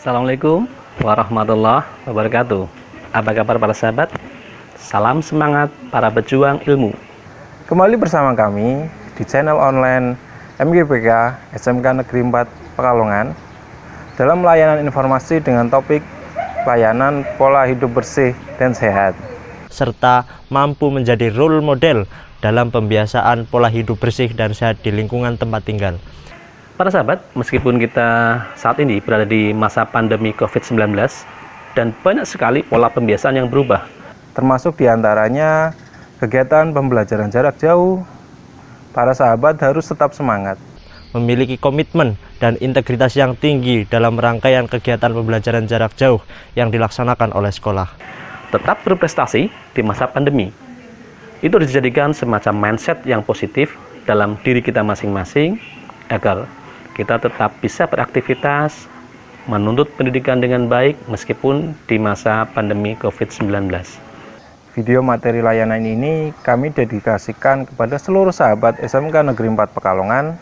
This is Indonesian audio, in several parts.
Assalamualaikum warahmatullahi wabarakatuh Apa kabar para sahabat? Salam semangat para pejuang ilmu Kembali bersama kami di channel online MGPK SMK Negeri 4 Pekalongan dalam layanan informasi dengan topik layanan pola hidup bersih dan sehat serta mampu menjadi role model dalam pembiasaan pola hidup bersih dan sehat di lingkungan tempat tinggal. Para sahabat, meskipun kita saat ini berada di masa pandemi COVID-19 dan banyak sekali pola pembiasaan yang berubah, termasuk di antaranya kegiatan pembelajaran jarak jauh, para sahabat harus tetap semangat. Memiliki komitmen dan integritas yang tinggi dalam rangkaian kegiatan pembelajaran jarak jauh yang dilaksanakan oleh sekolah tetap berprestasi di masa pandemi. Itu dijadikan semacam mindset yang positif dalam diri kita masing-masing agar kita tetap bisa beraktivitas, menuntut pendidikan dengan baik meskipun di masa pandemi COVID-19. Video materi layanan ini kami dedikasikan kepada seluruh sahabat SMK Negeri 4 Pekalongan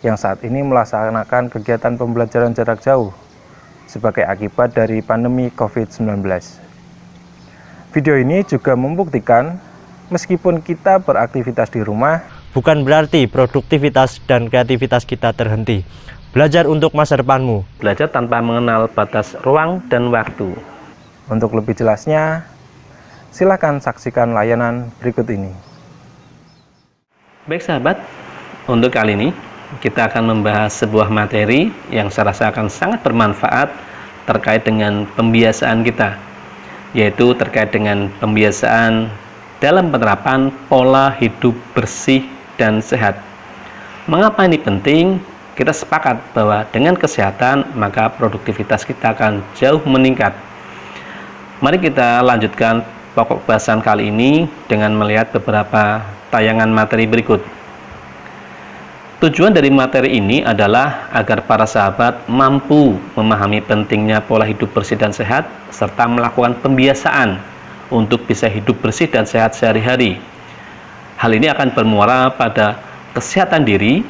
yang saat ini melaksanakan kegiatan pembelajaran jarak jauh sebagai akibat dari pandemi COVID-19. Video ini juga membuktikan meskipun kita beraktivitas di rumah, bukan berarti produktivitas dan kreativitas kita terhenti. Belajar untuk masa depanmu. Belajar tanpa mengenal batas ruang dan waktu. Untuk lebih jelasnya, silahkan saksikan layanan berikut ini. Baik sahabat, untuk kali ini kita akan membahas sebuah materi yang saya rasa akan sangat bermanfaat terkait dengan pembiasaan kita yaitu terkait dengan pembiasaan dalam penerapan pola hidup bersih dan sehat. Mengapa ini penting? Kita sepakat bahwa dengan kesehatan maka produktivitas kita akan jauh meningkat. Mari kita lanjutkan pokok bahasan kali ini dengan melihat beberapa tayangan materi berikut. Tujuan dari materi ini adalah agar para sahabat mampu memahami pentingnya pola hidup bersih dan sehat, serta melakukan pembiasaan untuk bisa hidup bersih dan sehat sehari-hari. Hal ini akan bermuara pada kesehatan diri,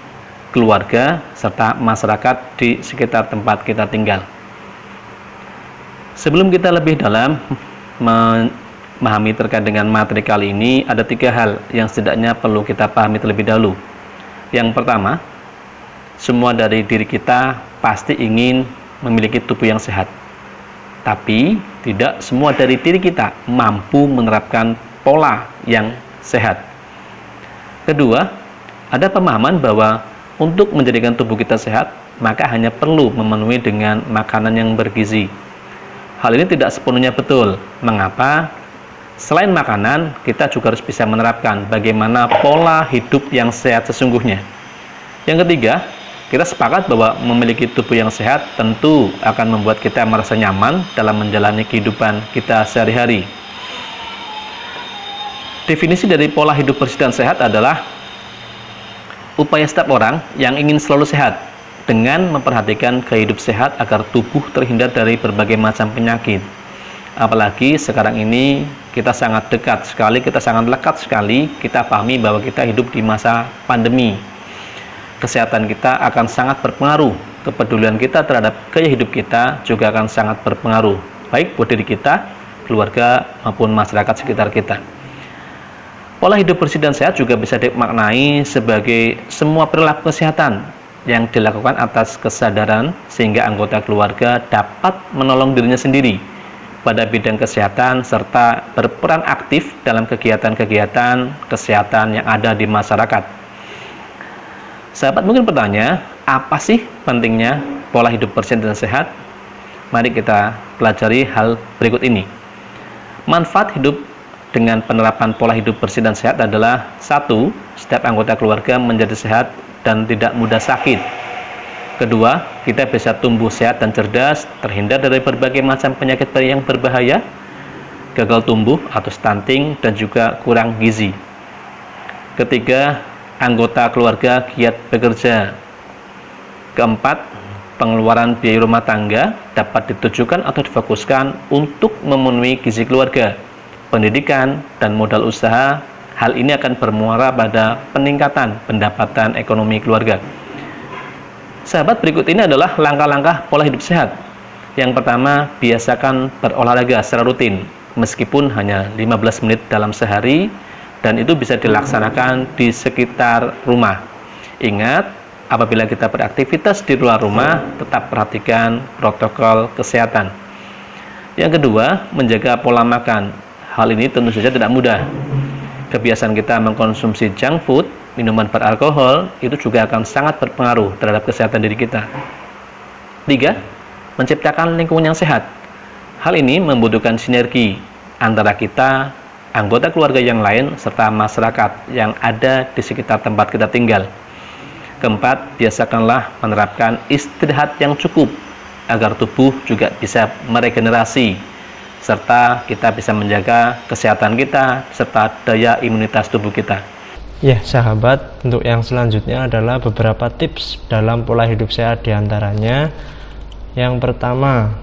keluarga, serta masyarakat di sekitar tempat kita tinggal. Sebelum kita lebih dalam memahami terkait dengan materi kali ini, ada tiga hal yang setidaknya perlu kita pahami terlebih dahulu. Yang pertama, semua dari diri kita pasti ingin memiliki tubuh yang sehat. Tapi, tidak semua dari diri kita mampu menerapkan pola yang sehat. Kedua, ada pemahaman bahwa untuk menjadikan tubuh kita sehat, maka hanya perlu memenuhi dengan makanan yang bergizi. Hal ini tidak sepenuhnya betul. Mengapa? Selain makanan, kita juga harus bisa menerapkan bagaimana pola hidup yang sehat sesungguhnya. Yang ketiga, kita sepakat bahwa memiliki tubuh yang sehat tentu akan membuat kita merasa nyaman dalam menjalani kehidupan kita sehari-hari. Definisi dari pola hidup bersih dan sehat adalah upaya setiap orang yang ingin selalu sehat dengan memperhatikan kehidup sehat agar tubuh terhindar dari berbagai macam penyakit apalagi sekarang ini kita sangat dekat sekali, kita sangat lekat sekali, kita pahami bahwa kita hidup di masa pandemi. Kesehatan kita akan sangat berpengaruh, kepedulian kita terhadap gaya hidup kita juga akan sangat berpengaruh, baik buat diri kita, keluarga, maupun masyarakat sekitar kita. Pola hidup bersih dan sehat juga bisa dimaknai sebagai semua perilaku kesehatan yang dilakukan atas kesadaran sehingga anggota keluarga dapat menolong dirinya sendiri pada bidang kesehatan serta berperan aktif dalam kegiatan-kegiatan kesehatan yang ada di masyarakat. Sahabat mungkin bertanya, apa sih pentingnya pola hidup bersih dan sehat? Mari kita pelajari hal berikut ini. Manfaat hidup dengan penerapan pola hidup bersih dan sehat adalah satu, setiap anggota keluarga menjadi sehat dan tidak mudah sakit Kedua, kita bisa tumbuh sehat dan cerdas, terhindar dari berbagai macam penyakit yang berbahaya, gagal tumbuh atau stunting, dan juga kurang gizi. Ketiga, anggota keluarga giat bekerja. Keempat, pengeluaran biaya rumah tangga dapat ditujukan atau difokuskan untuk memenuhi gizi keluarga, pendidikan, dan modal usaha. Hal ini akan bermuara pada peningkatan pendapatan ekonomi keluarga. Sahabat, berikut ini adalah langkah-langkah pola hidup sehat. Yang pertama, biasakan berolahraga secara rutin, meskipun hanya 15 menit dalam sehari, dan itu bisa dilaksanakan di sekitar rumah. Ingat, apabila kita beraktivitas di luar rumah, tetap perhatikan protokol kesehatan. Yang kedua, menjaga pola makan. Hal ini tentu saja tidak mudah. Kebiasaan kita mengkonsumsi junk food, minuman beralkohol, itu juga akan sangat berpengaruh terhadap kesehatan diri kita. Tiga, menciptakan lingkungan yang sehat. Hal ini membutuhkan sinergi antara kita, anggota keluarga yang lain, serta masyarakat yang ada di sekitar tempat kita tinggal. Keempat, biasakanlah menerapkan istirahat yang cukup agar tubuh juga bisa meregenerasi serta kita bisa menjaga kesehatan kita serta daya imunitas tubuh kita. Ya, sahabat, untuk yang selanjutnya adalah beberapa tips dalam pola hidup sehat di antaranya. Yang pertama,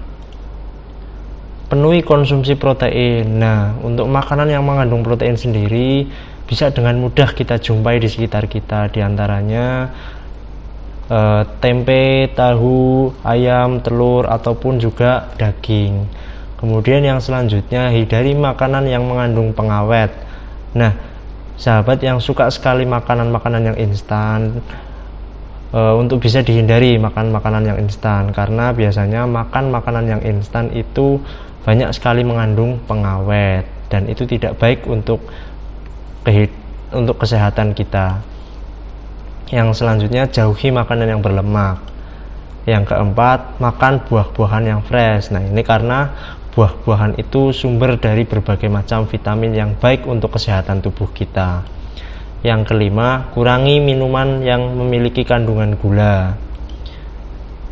penuhi konsumsi protein. Nah, untuk makanan yang mengandung protein sendiri bisa dengan mudah kita jumpai di sekitar kita di antaranya eh, tempe, tahu, ayam, telur ataupun juga daging. Kemudian yang selanjutnya hindari makanan yang mengandung pengawet. Nah, sahabat yang suka sekali makanan-makanan yang instan e, untuk bisa dihindari makan makanan yang instan. Karena biasanya makan makanan yang instan itu banyak sekali mengandung pengawet. Dan itu tidak baik untuk untuk kesehatan kita. Yang selanjutnya jauhi makanan yang berlemak. Yang keempat makan buah-buahan yang fresh. Nah ini karena buah-buahan itu sumber dari berbagai macam vitamin yang baik untuk kesehatan tubuh kita. Yang kelima, kurangi minuman yang memiliki kandungan gula.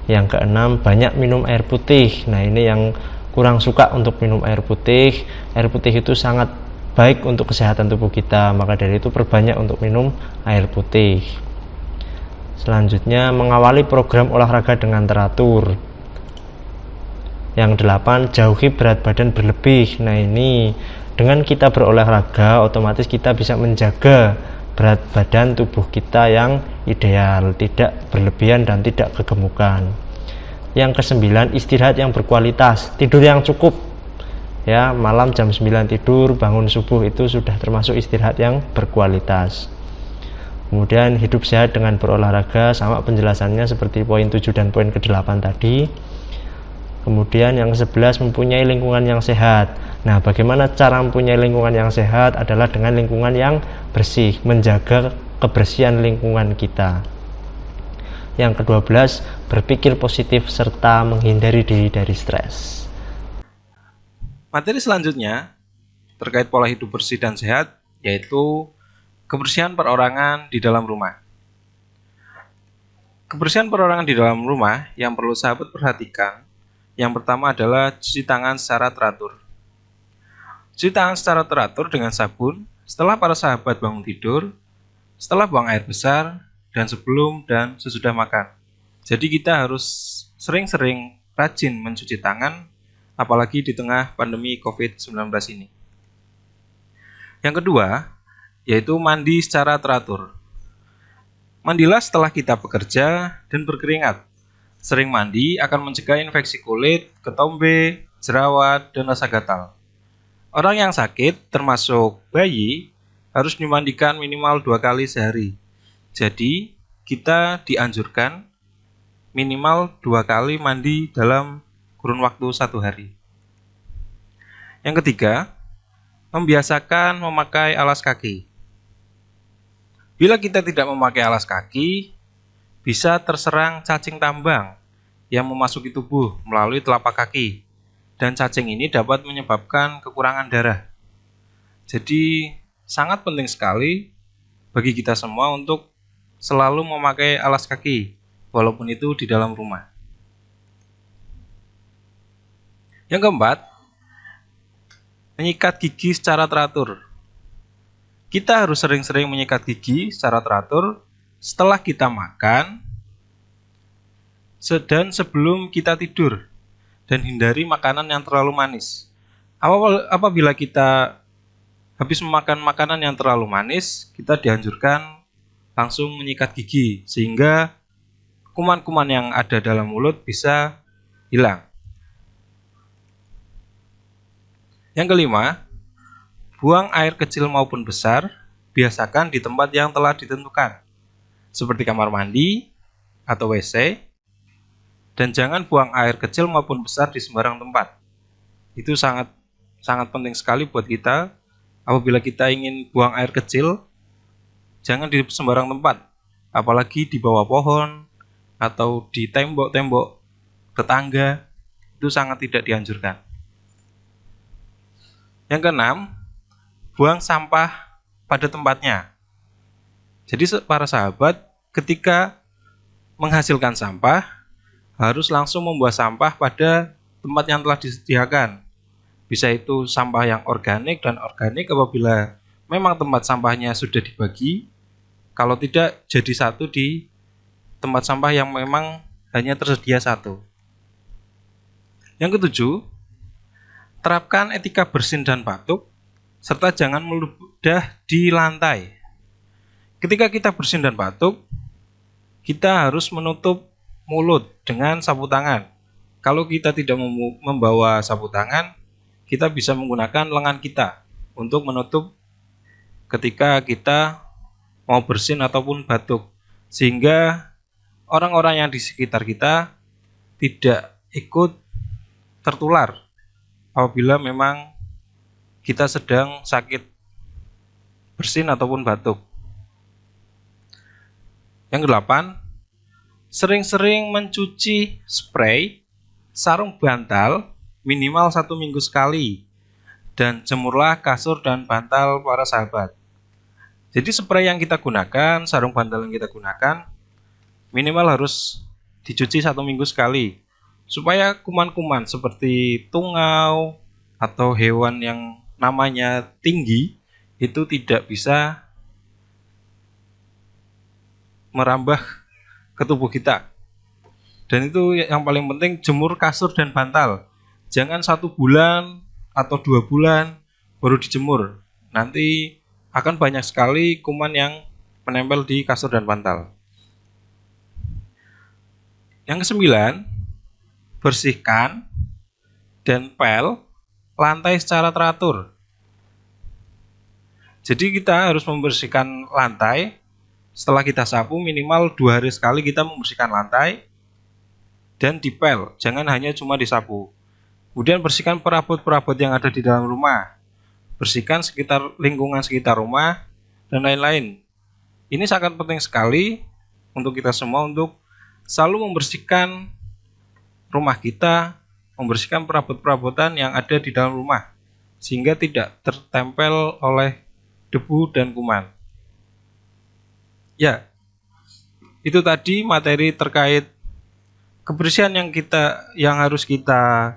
Yang keenam, banyak minum air putih. Nah, ini yang kurang suka untuk minum air putih. Air putih itu sangat baik untuk kesehatan tubuh kita, maka dari itu perbanyak untuk minum air putih. Selanjutnya, mengawali program olahraga dengan teratur yang delapan jauhi berat badan berlebih. Nah ini dengan kita berolahraga otomatis kita bisa menjaga berat badan tubuh kita yang ideal tidak berlebihan dan tidak kegemukan. Yang kesembilan istirahat yang berkualitas tidur yang cukup. Ya malam jam 9 tidur bangun subuh itu sudah termasuk istirahat yang berkualitas. Kemudian hidup sehat dengan berolahraga sama penjelasannya seperti poin 7 dan poin ke-8 tadi Kemudian yang ke-11 mempunyai lingkungan yang sehat. Nah, bagaimana cara mempunyai lingkungan yang sehat adalah dengan lingkungan yang bersih, menjaga kebersihan lingkungan kita. Yang ke-12, berpikir positif serta menghindari diri dari stres. Materi selanjutnya terkait pola hidup bersih dan sehat yaitu kebersihan perorangan di dalam rumah. Kebersihan perorangan di dalam rumah yang perlu sahabat perhatikan yang pertama adalah cuci tangan secara teratur. Cuci tangan secara teratur dengan sabun setelah para sahabat bangun tidur, setelah buang air besar, dan sebelum dan sesudah makan. Jadi kita harus sering-sering rajin mencuci tangan, apalagi di tengah pandemi COVID-19 ini. Yang kedua, yaitu mandi secara teratur. Mandilah setelah kita bekerja dan berkeringat. Sering mandi akan mencegah infeksi kulit, ketombe, jerawat, dan rasa gatal. Orang yang sakit, termasuk bayi, harus dimandikan minimal dua kali sehari. Jadi, kita dianjurkan minimal dua kali mandi dalam kurun waktu satu hari. Yang ketiga, membiasakan memakai alas kaki. Bila kita tidak memakai alas kaki, bisa terserang cacing tambang yang memasuki tubuh melalui telapak kaki dan cacing ini dapat menyebabkan kekurangan darah. Jadi sangat penting sekali bagi kita semua untuk selalu memakai alas kaki walaupun itu di dalam rumah. Yang keempat, menyikat gigi secara teratur. Kita harus sering-sering menyikat gigi secara teratur setelah kita makan dan sebelum kita tidur dan hindari makanan yang terlalu manis. Apabila kita habis memakan makanan yang terlalu manis, kita dianjurkan langsung menyikat gigi sehingga kuman-kuman yang ada dalam mulut bisa hilang. Yang kelima, buang air kecil maupun besar biasakan di tempat yang telah ditentukan, seperti kamar mandi atau WC, dan jangan buang air kecil maupun besar di sembarang tempat. Itu sangat sangat penting sekali buat kita. Apabila kita ingin buang air kecil, jangan di sembarang tempat, apalagi di bawah pohon atau di tembok-tembok tetangga. Itu sangat tidak dianjurkan. Yang keenam, buang sampah pada tempatnya. Jadi para sahabat, ketika menghasilkan sampah, harus langsung membuang sampah pada tempat yang telah disediakan. Bisa itu sampah yang organik dan organik apabila memang tempat sampahnya sudah dibagi, kalau tidak jadi satu di tempat sampah yang memang hanya tersedia satu. Yang ketujuh, terapkan etika bersin dan batuk, serta jangan meludah di lantai. Ketika kita bersin dan batuk, kita harus menutup mulut dengan sapu tangan. Kalau kita tidak membawa sapu tangan, kita bisa menggunakan lengan kita untuk menutup ketika kita mau bersin ataupun batuk. Sehingga orang-orang yang di sekitar kita tidak ikut tertular apabila memang kita sedang sakit bersin ataupun batuk. Yang kedelapan, sering-sering mencuci spray sarung bantal minimal satu minggu sekali dan jemurlah kasur dan bantal para sahabat. Jadi spray yang kita gunakan sarung bantal yang kita gunakan minimal harus dicuci satu minggu sekali. Supaya kuman-kuman seperti tungau atau hewan yang namanya tinggi itu tidak bisa merambah ke tubuh kita. Dan itu yang paling penting jemur kasur dan bantal. Jangan satu bulan atau dua bulan baru dijemur. Nanti akan banyak sekali kuman yang menempel di kasur dan bantal. Yang kesembilan, bersihkan dan pel lantai secara teratur. Jadi kita harus membersihkan lantai setelah kita sapu minimal dua hari sekali kita membersihkan lantai dan dipel, jangan hanya cuma disapu. Kemudian bersihkan perabot-perabot yang ada di dalam rumah. Bersihkan sekitar lingkungan sekitar rumah dan lain-lain. Ini sangat penting sekali untuk kita semua untuk selalu membersihkan rumah kita, membersihkan perabot-perabotan yang ada di dalam rumah sehingga tidak tertempel oleh debu dan kuman. Ya, itu tadi materi terkait kebersihan yang kita yang harus kita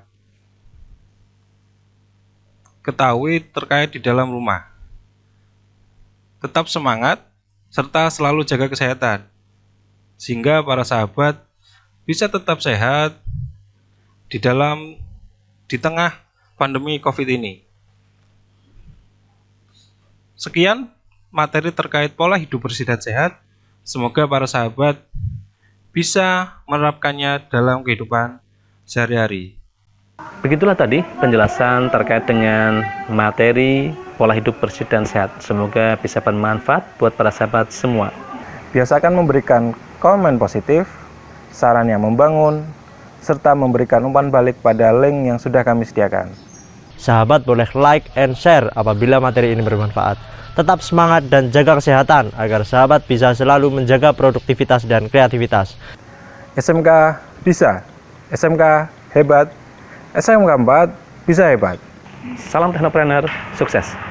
ketahui terkait di dalam rumah. Tetap semangat serta selalu jaga kesehatan sehingga para sahabat bisa tetap sehat di dalam di tengah pandemi Covid ini. Sekian materi terkait pola hidup bersih dan sehat. Semoga para sahabat bisa menerapkannya dalam kehidupan sehari-hari. Begitulah tadi penjelasan terkait dengan materi pola hidup bersih dan sehat. Semoga bisa bermanfaat buat para sahabat semua. Biasakan memberikan komen positif, saran yang membangun, serta memberikan umpan balik pada link yang sudah kami sediakan. Sahabat boleh like and share apabila materi ini bermanfaat. Tetap semangat dan jaga kesehatan agar sahabat bisa selalu menjaga produktivitas dan kreativitas. SMK bisa, SMK hebat, SMK 4 bisa hebat. Salam teknopreneur, sukses!